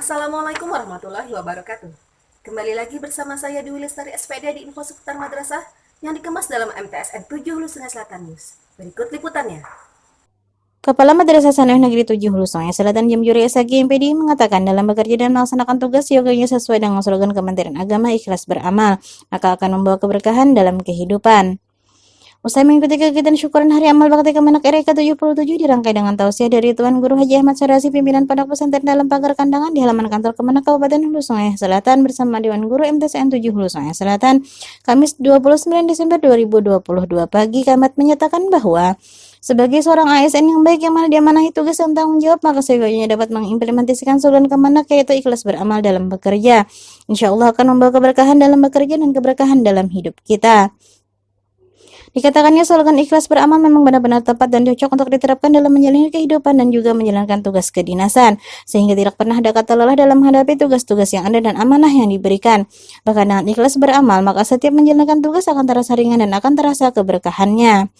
Assalamualaikum warahmatullahi wabarakatuh. Kembali lagi bersama saya Dwi Lestari SPD di Info Seputar Madrasah yang dikemas dalam MTSN 7 Hulu Sungai Selatan News. Berikut liputannya. Kepala Madrasah Sanawiyah Negeri 7 Hulu Sungai Selatan Jamjuri SAG MPD mengatakan dalam bekerja dan melaksanakan tugas yoganya sesuai dengan slogan Kementerian Agama ikhlas beramal, maka akan membawa keberkahan dalam kehidupan. Usai mengikuti kegiatan syukuran Hari Amal Bakti Kemenak RI ke-77 dirangkai dengan tausiah dari Tuan Guru Haji Ahmad Sarasi pimpinan Pondok Pesantren dalam pagar kandangan di halaman kantor Kemenak Kabupaten Hulu Sungai Selatan bersama Dewan Guru MTSN 7 Hulu Sungai Selatan Kamis 29 Desember 2022 pagi Kamat menyatakan bahwa sebagai seorang ASN yang baik yang mana diamanahi tugas dan tanggung jawab, maka seyogyanya dapat mengimplementasikan slogan Kemenak yaitu ikhlas beramal dalam bekerja. Insya Allah akan membawa keberkahan dalam bekerja dan keberkahan dalam hidup kita. Dikatakannya slogan ikhlas beramal memang benar-benar tepat dan cocok untuk diterapkan dalam menjalani kehidupan dan juga menjalankan tugas kedinasan, sehingga tidak pernah ada kata lelah dalam menghadapi tugas-tugas yang ada dan amanah yang diberikan. Bahkan dengan ikhlas beramal, maka setiap menjalankan tugas akan terasa ringan dan akan terasa keberkahannya.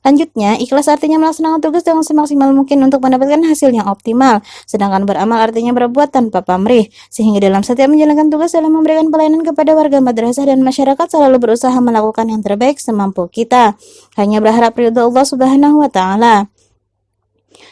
Lanjutnya, ikhlas artinya melaksanakan tugas dengan semaksimal mungkin untuk mendapatkan hasil yang optimal, sedangkan beramal artinya berbuat tanpa pamrih, sehingga dalam setiap menjalankan tugas dalam memberikan pelayanan kepada warga madrasah dan masyarakat selalu berusaha melakukan yang terbaik semampu kita. Hanya berharap ridho Allah Subhanahu wa taala.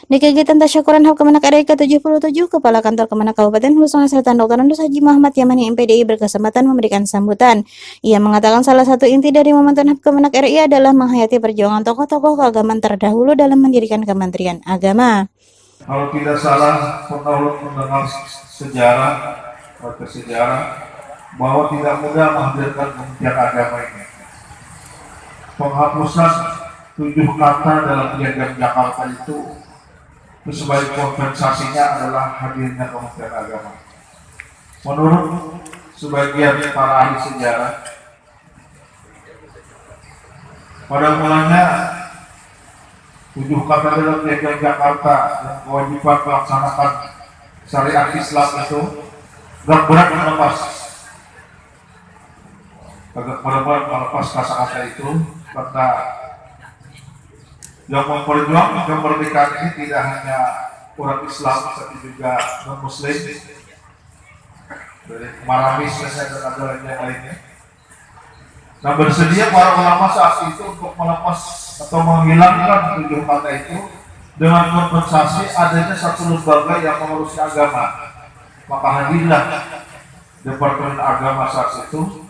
Di kegiatan tasyakuran HAP Kemenak RI ke-77, Kepala Kantor Kemenak Kabupaten Hulu Sungai Selatan Dr. Andus Haji Muhammad Yamani MPDI berkesempatan memberikan sambutan. Ia mengatakan salah satu inti dari momentum HAP Kemenak RI adalah menghayati perjuangan tokoh-tokoh keagamaan terdahulu dalam mendirikan Kementerian Agama. Kalau tidak salah, pernah mendengar sejarah atau sejarah bahwa tidak mudah menghadirkan Kementerian Agama ini. Penghapusan tujuh kata dalam piagam Jakarta itu itu sebagai kompensasinya adalah hadirnya Kementerian Agama. Menurut sebagian para ahli sejarah, pada mulanya tujuh kata dalam piagam Jakarta dan kewajiban melaksanakan syariat Islam itu agak berat melepas agak berat melepas kata-kata itu karena yang memperjuangkan kemerdekaan ini tidak hanya orang Islam tapi juga non Muslim dari Maramis dan ada yang lainnya. Nah bersedia para ulama saat itu untuk melepas atau menghilangkan tujuh kata itu dengan kompensasi adanya satu lembaga yang mengurusi agama. Maka hadirlah Departemen Agama saat itu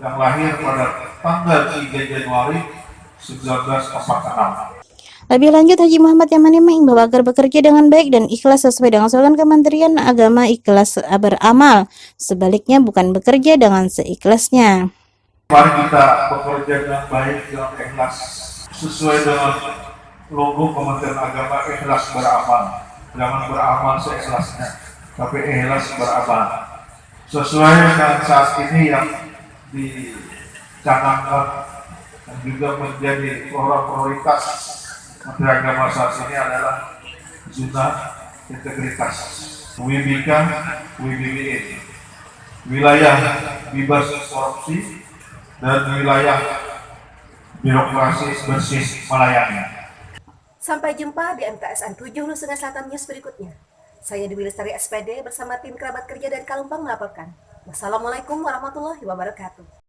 yang lahir pada tanggal 3 Januari 1946. Lebih lanjut, Haji Muhammad Yamani mengimbau agar bekerja dengan baik dan ikhlas sesuai dengan slogan Kementerian Agama ikhlas beramal. Sebaliknya bukan bekerja dengan seikhlasnya. Mari kita bekerja dengan baik dengan ikhlas sesuai dengan logo Kementerian Agama ikhlas beramal. Jangan beramal seikhlasnya, tapi ikhlas beramal. Sesuai dengan saat ini yang dicanangkan dan juga menjadi prioritas Menteri Agama saat ini adalah zona integritas. WBK, WBBE. Wilayah bebas korupsi dan wilayah birokrasi bersih melayani. Sampai jumpa di MTSN 7 Hulu Sungai Selatan News berikutnya. Saya Dewi Lestari SPD bersama tim kerabat kerja dari Kalumpang melaporkan. Wassalamualaikum warahmatullahi wabarakatuh.